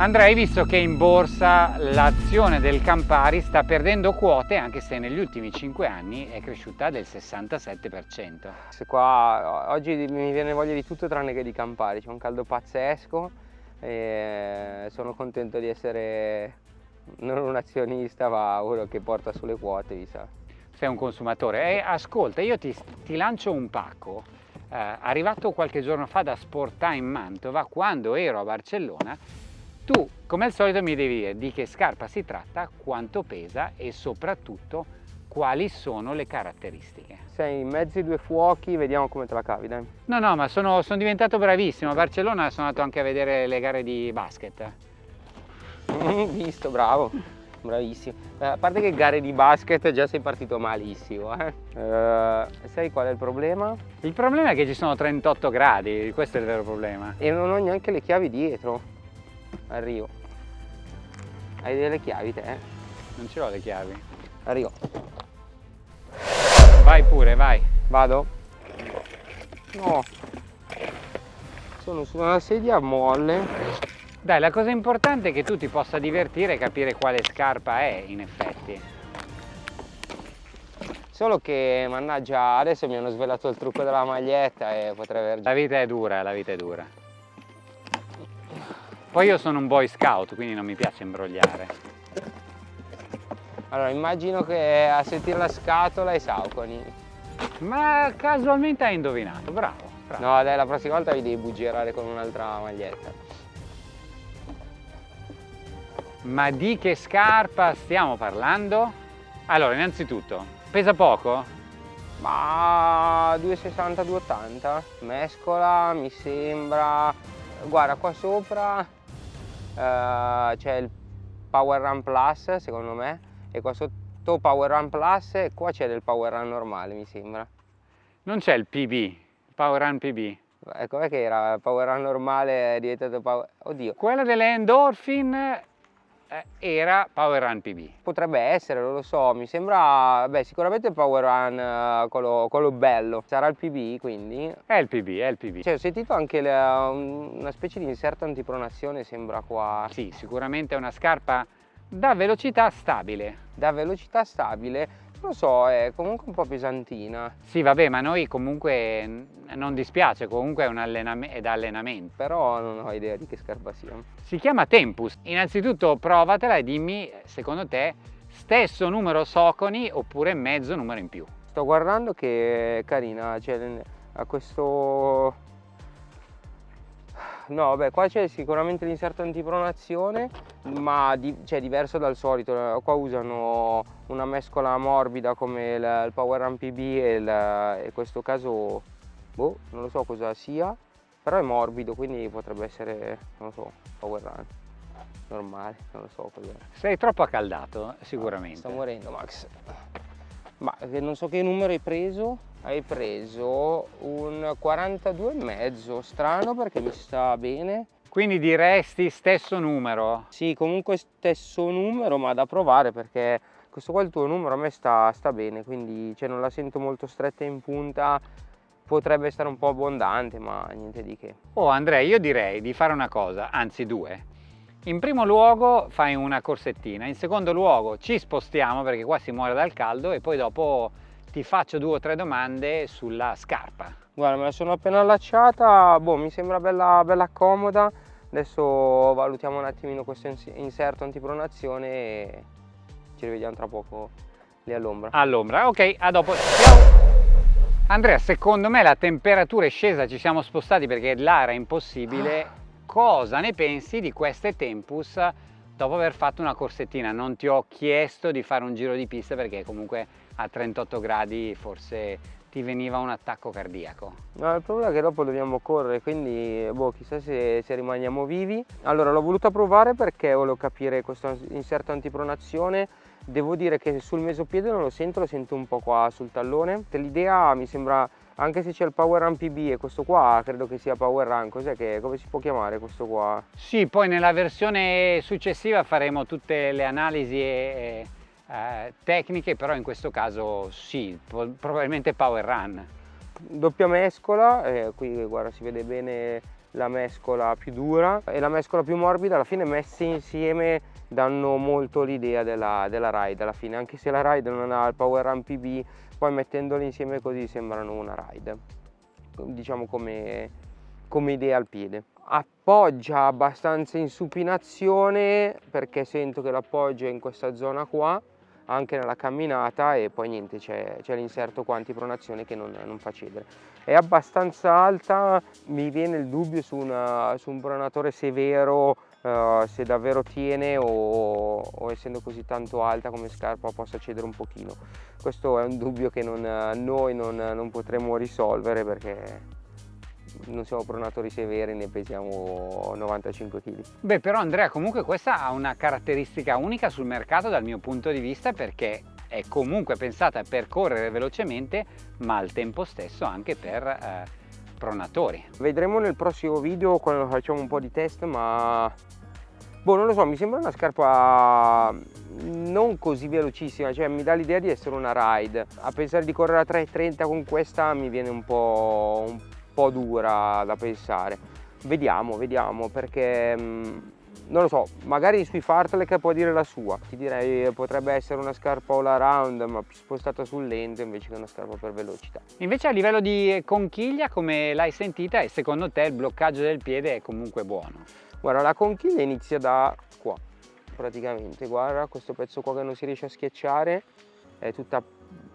Andrea, hai visto che in borsa l'azione del Campari sta perdendo quote anche se negli ultimi 5 anni è cresciuta del 67%. Se qua oggi mi viene voglia di tutto tranne che di Campari, c'è un caldo pazzesco e sono contento di essere non un azionista ma uno che porta sulle quote, mi sa. Sei un consumatore. E ascolta, io ti, ti lancio un pacco. Eh, arrivato qualche giorno fa da Sportime Mantova, quando ero a Barcellona, tu, come al solito, mi devi dire di che scarpa si tratta, quanto pesa e soprattutto quali sono le caratteristiche. Sei in mezzo ai due fuochi, vediamo come te la cavi, dai. No, no, ma sono, sono diventato bravissimo. A Barcellona sono andato anche a vedere le gare di basket. Visto, bravo, bravissimo. Eh, a parte che gare di basket già sei partito malissimo. Eh? Eh, sai qual è il problema? Il problema è che ci sono 38 gradi, questo è il vero problema. E non ho neanche le chiavi dietro arrivo. Hai delle chiavi te? non ce l'ho le chiavi. Arrivo. Vai pure vai. Vado? no. Sono su una sedia molle. Dai la cosa importante è che tu ti possa divertire e capire quale scarpa è in effetti. Solo che mannaggia adesso mi hanno svelato il trucco della maglietta e potrei aver la vita è dura la vita è dura poi io sono un boy scout, quindi non mi piace imbrogliare. Allora, immagino che a sentire la scatola i sauconi. Ma casualmente hai indovinato, bravo, bravo. No, dai, la prossima volta vi devi buggierare con un'altra maglietta. Ma di che scarpa stiamo parlando? Allora, innanzitutto, pesa poco? Ma 2,60, 2,80. Mescola, mi sembra... Guarda, qua sopra uh, c'è il Power Run Plus secondo me e qua sotto Power Run Plus e qua c'è del Power Run normale mi sembra. Non c'è il PB, il Power Run PB? Ecco che era Power Run normale è diventato Power... Oddio. Quella delle Endorphin eh, era Power Run PB. Potrebbe essere, non lo so, mi sembra, beh sicuramente Power Run uh, quello, quello, bello, sarà il PB quindi? È il PB, è il PB. Cioè ho sentito anche le, una specie di inserto antipronazione sembra qua. Sì, sicuramente è una scarpa da velocità stabile. Da velocità stabile, lo so, è comunque un po' pesantina. Sì, vabbè, ma noi comunque non dispiace, comunque è, un allenam è da allenamento. Però non ho idea di che scarpa sia. Si chiama Tempus. Innanzitutto provatela e dimmi, secondo te, stesso numero Soconi oppure mezzo numero in più. Sto guardando che è carina, cioè ha questo No, beh, qua c'è sicuramente l'inserto antipronazione, ma di, cioè, diverso dal solito. Qua usano una mescola morbida come il, il Power Run PB e, il, e questo caso, boh, non lo so cosa sia, però è morbido, quindi potrebbe essere, non lo so, Power Run normale, non lo so cos'è. Sei troppo accaldato, sicuramente. sto morendo, Max. Ma non so che numero hai preso, hai preso un 42,5, strano perché mi sta bene. Quindi diresti stesso numero? Sì, comunque stesso numero, ma da provare perché questo qua il tuo numero a me sta, sta bene, quindi cioè, non la sento molto stretta in punta, potrebbe essere un po' abbondante, ma niente di che. Oh Andrea, io direi di fare una cosa, anzi due. In primo luogo fai una corsettina, in secondo luogo ci spostiamo perché qua si muore dal caldo e poi dopo ti faccio due o tre domande sulla scarpa. Guarda, me la sono appena allacciata, boh, mi sembra bella, bella comoda. Adesso valutiamo un attimino questo inserto antipronazione e ci rivediamo tra poco lì all'ombra. All'ombra, ok, a dopo. Ciao! Andrea, secondo me la temperatura è scesa, ci siamo spostati perché là era impossibile. Ah. Cosa ne pensi di queste Tempus dopo aver fatto una corsettina? Non ti ho chiesto di fare un giro di pista perché comunque a 38 gradi forse ti veniva un attacco cardiaco. No, il problema è che dopo dobbiamo correre, quindi boh, chissà se, se rimaniamo vivi. Allora, l'ho voluta provare perché volevo capire questo inserto antipronazione. Devo dire che sul mesopiede non lo sento, lo sento un po' qua sul tallone. L'idea mi sembra, anche se c'è il Power Run PB e questo qua credo che sia Power Run, cos'è che, come si può chiamare questo qua? Sì, poi nella versione successiva faremo tutte le analisi e eh, tecniche, però in questo caso sì, probabilmente power run. Doppia mescola, eh, qui guarda si vede bene la mescola più dura. E la mescola più morbida alla fine messe insieme danno molto l'idea della, della, ride alla fine. Anche se la ride non ha il power run PB poi mettendole insieme così sembrano una ride. Diciamo come, come idea al piede. Appoggia abbastanza in supinazione perché sento che l'appoggio è in questa zona qua anche nella camminata e poi niente c'è, l'inserto qua antipronazione che non, non, fa cedere. È abbastanza alta mi viene il dubbio su, una, su un pronatore severo uh, se davvero tiene o, o, essendo così tanto alta come scarpa possa cedere un pochino. Questo è un dubbio che non, noi non, non potremo risolvere perché non siamo pronatori severi, ne pesiamo 95 kg. Beh però Andrea comunque questa ha una caratteristica unica sul mercato dal mio punto di vista perché è comunque pensata per correre velocemente ma al tempo stesso anche per eh, pronatori. Vedremo nel prossimo video quando facciamo un po' di test ma boh non lo so mi sembra una scarpa non così velocissima cioè mi dà l'idea di essere una ride a pensare di correre a 3.30 con questa mi viene un po', un po' dura da pensare. Vediamo, vediamo, perché mm, non lo so, magari sui fartlek può dire la sua. Ti direi potrebbe essere una scarpa all around, ma spostata sul lento invece che una scarpa per velocità. Invece a livello di conchiglia, come l'hai sentita, e secondo te il bloccaggio del piede è comunque buono? Guarda, la conchiglia inizia da qua, praticamente. Guarda, questo pezzo qua che non si riesce a schiacciare è tutta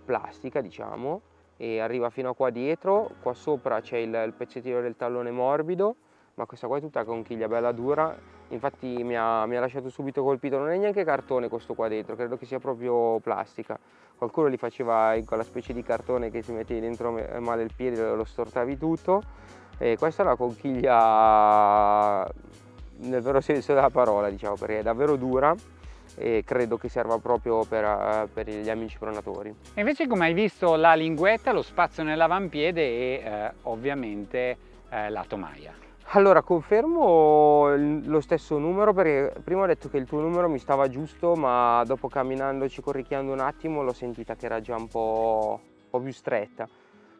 plastica, diciamo e arriva fino a qua dietro, qua sopra c'è il, il, pezzettino del tallone morbido, ma questa qua è tutta conchiglia bella dura, infatti mi ha, mi ha lasciato subito colpito, non è neanche cartone questo qua dentro, credo che sia proprio plastica. Qualcuno li faceva in quella specie di cartone che si mettevi dentro male il piede, lo stortavi tutto, e questa è la conchiglia nel vero senso della parola, diciamo, perché è davvero dura, e credo che serva proprio per, uh, per, gli amici pronatori. E invece come hai visto la linguetta, lo spazio nell'avampiede e uh, ovviamente uh, la tomaia. Allora confermo lo stesso numero perché prima ho detto che il tuo numero mi stava giusto ma dopo camminandoci, corricchiando un attimo l'ho sentita che era già un po', un po' più stretta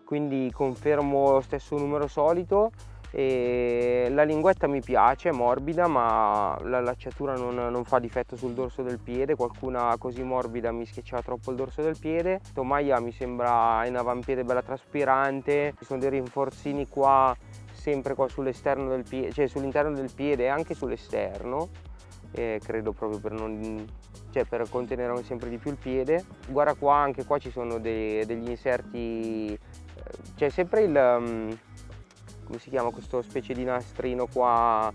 quindi confermo lo stesso numero solito e la linguetta mi piace, è morbida ma la lacciatura non, non, fa difetto sul dorso del piede, qualcuna così morbida mi schiacciava troppo il dorso del piede, tomaia mi sembra in avampiede bella traspirante, ci sono dei rinforzini qua sempre qua sull'esterno del piede, cioè sull'interno del piede e anche sull'esterno. Credo proprio per, non, cioè per contenere sempre di più il piede. Guarda qua anche qua ci sono dei, degli inserti c'è sempre il um, come si chiama questo specie di nastrino qua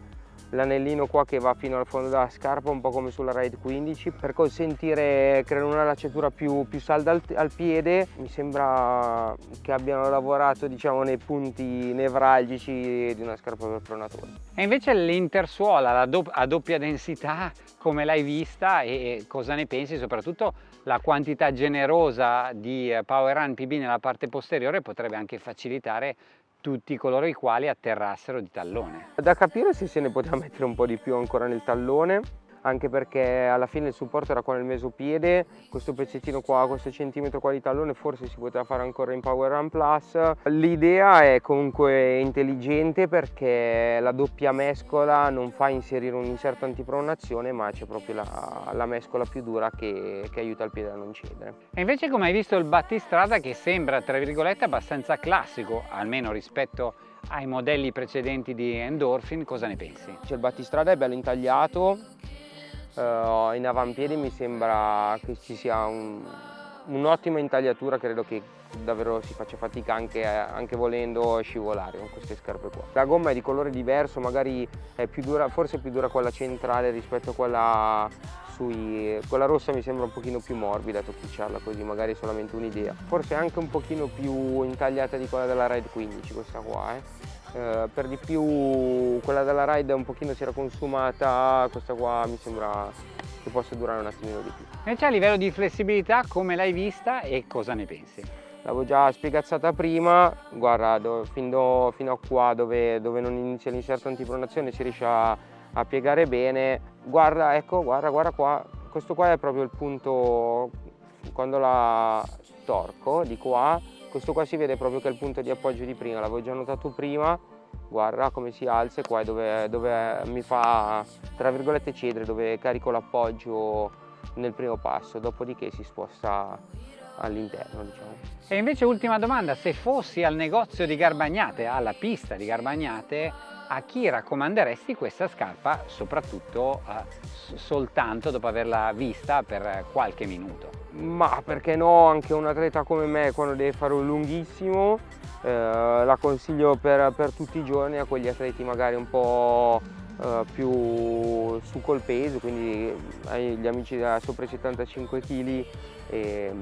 l'anellino qua che va fino al fondo della scarpa un po' come sulla Ride 15 per consentire creare una lacciatura più, più salda al, al, piede mi sembra che abbiano lavorato diciamo nei punti nevralgici di una scarpa per pronatori. E invece l'intersuola do a doppia densità come l'hai vista e cosa ne pensi? Soprattutto la quantità generosa di Power Run PB nella parte posteriore potrebbe anche facilitare tutti coloro i quali atterrassero di tallone. Da capire se se ne poteva mettere un po' di più ancora nel tallone anche perché alla fine il supporto era qua nel mesopiede, questo pezzettino qua, questo centimetro qua di tallone forse si poteva fare ancora in Power Run Plus. L'idea è comunque intelligente perché la doppia mescola non fa inserire un inserto antipronazione ma c'è proprio la, la, mescola più dura che, che aiuta il piede a non cedere. E invece come hai visto il battistrada che sembra tra virgolette abbastanza classico, almeno rispetto ai modelli precedenti di Endorphin, cosa ne pensi? Cioè il battistrada è bello intagliato, uh, in avampiedi mi sembra che ci sia un'ottima un intagliatura, credo che davvero si faccia fatica anche, anche, volendo scivolare con queste scarpe qua. La gomma è di colore diverso, magari è più dura, forse è più dura quella centrale rispetto a quella sui... quella rossa mi sembra un pochino più morbida toccicciarla così, magari è solamente un'idea. Forse anche un pochino più intagliata di quella della Ride 15 questa qua, eh. Eh, per di più quella della ride un pochino si era consumata, questa qua mi sembra che possa durare un attimino di più. Invece a livello di flessibilità come l'hai vista e cosa ne pensi? L'avevo già spiegazzata prima, guarda do, fino, fino, a qua dove, dove non inizia l'inserto antipronazione si riesce a, a piegare bene, guarda ecco guarda guarda qua, questo qua è proprio il punto quando la torco di qua questo qua si vede proprio che è il punto di appoggio di prima, l'avevo già notato prima guarda come si alza e qua è dove, dove mi fa tra virgolette cedere, dove carico l'appoggio nel primo passo, dopodiché si sposta all'interno diciamo. E invece ultima domanda, se fossi al negozio di Garbagnate, alla pista di Garbagnate, a chi raccomanderesti questa scarpa, soprattutto eh, soltanto dopo averla vista per qualche minuto? Ma perché no, anche un atleta come me quando deve fare un lunghissimo eh, la consiglio per, per, tutti i giorni a quegli atleti magari un po' eh, più su col peso, quindi agli amici da sopra i 75 kg e,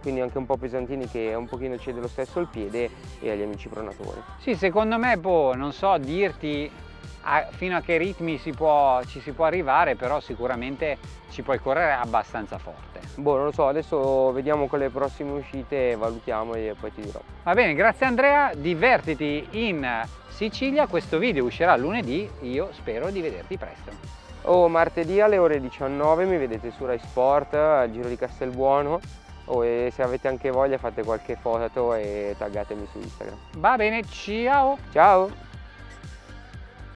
quindi anche un po' pesantini che un pochino cede lo stesso al piede e agli amici pronatori. Sì, secondo me, boh, non so dirti a, fino a che ritmi si può, ci si può arrivare, però sicuramente ci puoi correre abbastanza forte. Boh, non lo so, adesso vediamo con le prossime uscite, valutiamo e poi ti dirò. Va bene, grazie Andrea, divertiti in Sicilia, questo video uscirà lunedì, io spero di vederti presto. Oh, martedì alle ore 19 mi vedete su Rai Sport, al Giro di Castelbuono oh, e se avete anche voglia fate qualche foto e taggatemi su Instagram. Va bene, ciao! Ciao!